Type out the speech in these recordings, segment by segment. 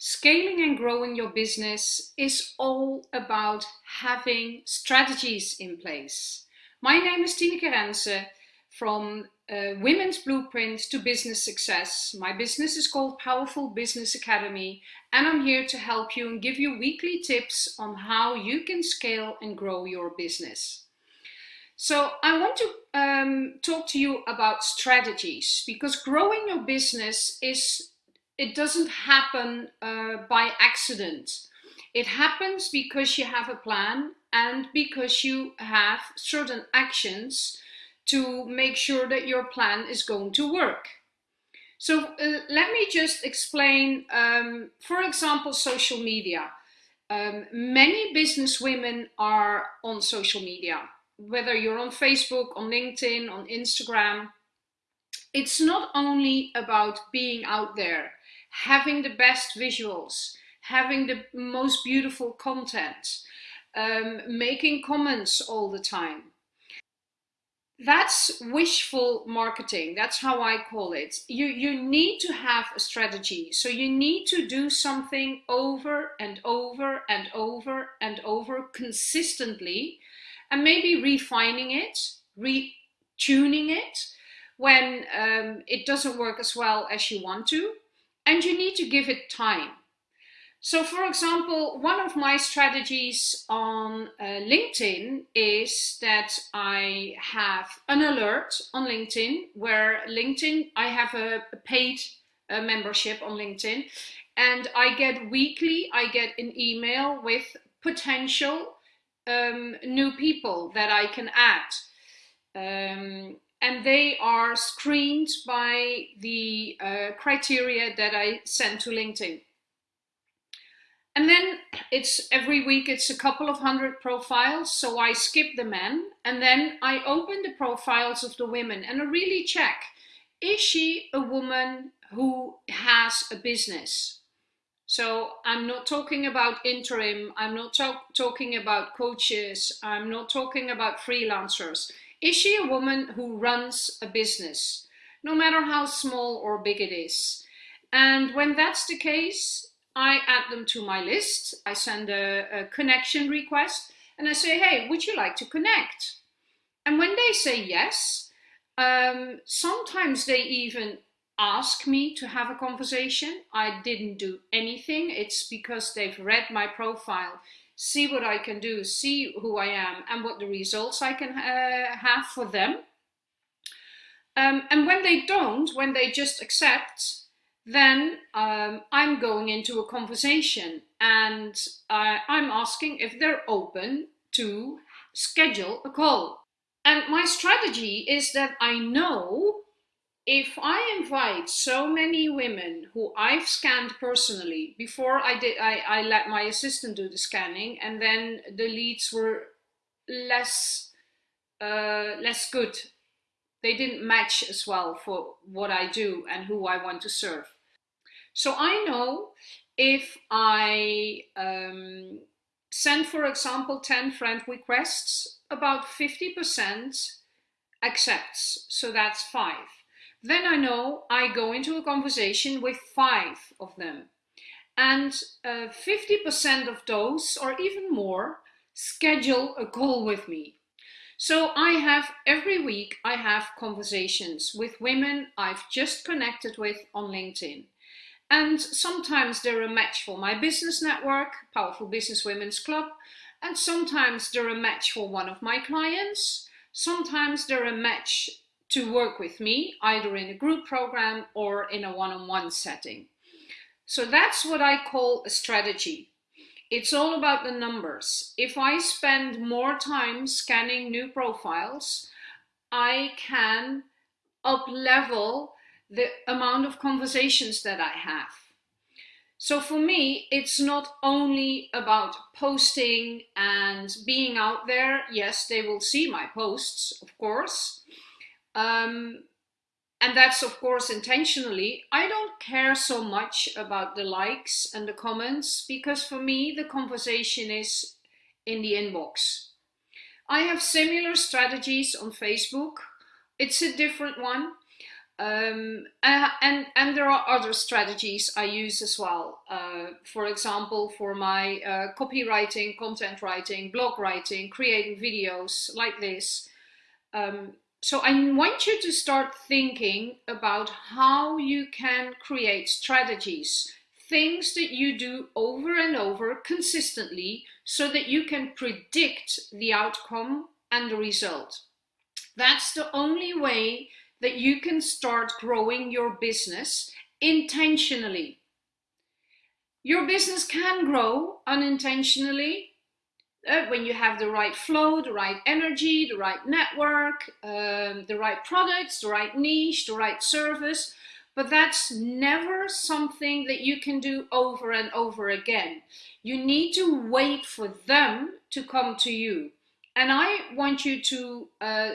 Scaling and growing your business is all about having strategies in place. My name is Tineke Rense from uh, Women's Blueprint to Business Success. My business is called Powerful Business Academy and I'm here to help you and give you weekly tips on how you can scale and grow your business. So I want to um, talk to you about strategies because growing your business is it doesn't happen uh, by accident. It happens because you have a plan and because you have certain actions to make sure that your plan is going to work. So uh, let me just explain, um, for example, social media. Um, many business women are on social media, whether you're on Facebook, on LinkedIn, on Instagram. It's not only about being out there having the best visuals, having the most beautiful content, um, making comments all the time. That's wishful marketing. That's how I call it. You, you need to have a strategy. So you need to do something over and over and over and over consistently and maybe refining it, retuning it when um, it doesn't work as well as you want to and you need to give it time. So for example, one of my strategies on uh, LinkedIn is that I have an alert on LinkedIn where LinkedIn, I have a paid uh, membership on LinkedIn and I get weekly, I get an email with potential um, new people that I can add. Um, and they are screened by the uh, criteria that I send to LinkedIn. And then it's every week, it's a couple of hundred profiles. So I skip the men and then I open the profiles of the women and I really check, is she a woman who has a business? So I'm not talking about interim. I'm not talk talking about coaches. I'm not talking about freelancers. Is she a woman who runs a business, no matter how small or big it is? And when that's the case, I add them to my list. I send a, a connection request and I say, hey, would you like to connect? And when they say yes, um, sometimes they even ask me to have a conversation. I didn't do anything. It's because they've read my profile see what I can do, see who I am and what the results I can uh, have for them. Um, and when they don't, when they just accept, then um, I'm going into a conversation and uh, I'm asking if they're open to schedule a call. And my strategy is that I know if I invite so many women who I've scanned personally, before I did, I, I let my assistant do the scanning and then the leads were less, uh, less good. They didn't match as well for what I do and who I want to serve. So I know if I um, send, for example, 10 friend requests, about 50% accepts. So that's five. Then I know I go into a conversation with five of them. And 50% uh, of those, or even more, schedule a call with me. So I have, every week, I have conversations with women I've just connected with on LinkedIn. And sometimes they're a match for my business network, Powerful Business Women's Club, and sometimes they're a match for one of my clients. Sometimes they're a match to work with me, either in a group program or in a one-on-one -on -one setting. So that's what I call a strategy. It's all about the numbers. If I spend more time scanning new profiles, I can up-level the amount of conversations that I have. So for me, it's not only about posting and being out there. Yes, they will see my posts, of course, um, and that's of course intentionally. I don't care so much about the likes and the comments because for me the conversation is in the inbox. I have similar strategies on Facebook. It's a different one. Um, and, and, and there are other strategies I use as well. Uh, for example, for my uh, copywriting, content writing, blog writing, creating videos like this. Um, so I want you to start thinking about how you can create strategies, things that you do over and over consistently so that you can predict the outcome and the result. That's the only way that you can start growing your business intentionally. Your business can grow unintentionally uh, when you have the right flow, the right energy, the right network, um, the right products, the right niche, the right service. But that's never something that you can do over and over again. You need to wait for them to come to you. And I want you to uh,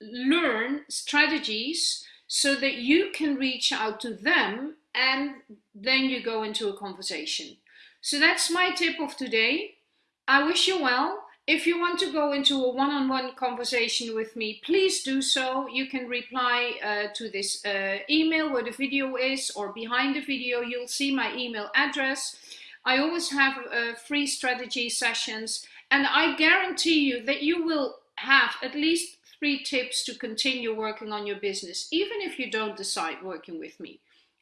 learn strategies so that you can reach out to them and then you go into a conversation. So that's my tip of today. I wish you well. If you want to go into a one-on-one -on -one conversation with me, please do so. You can reply uh, to this uh, email where the video is or behind the video, you'll see my email address. I always have uh, free strategy sessions and I guarantee you that you will have at least three tips to continue working on your business, even if you don't decide working with me.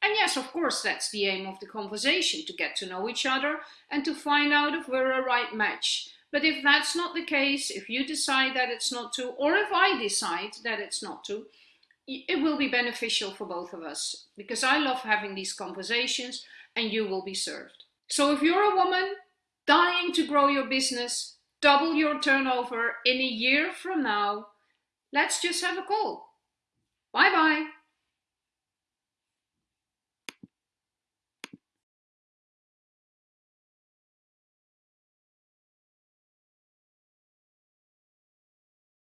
And yes, of course, that's the aim of the conversation, to get to know each other and to find out if we're a right match. But if that's not the case, if you decide that it's not to, or if I decide that it's not to, it will be beneficial for both of us because I love having these conversations and you will be served. So if you're a woman dying to grow your business, double your turnover in a year from now, let's just have a call. Bye bye.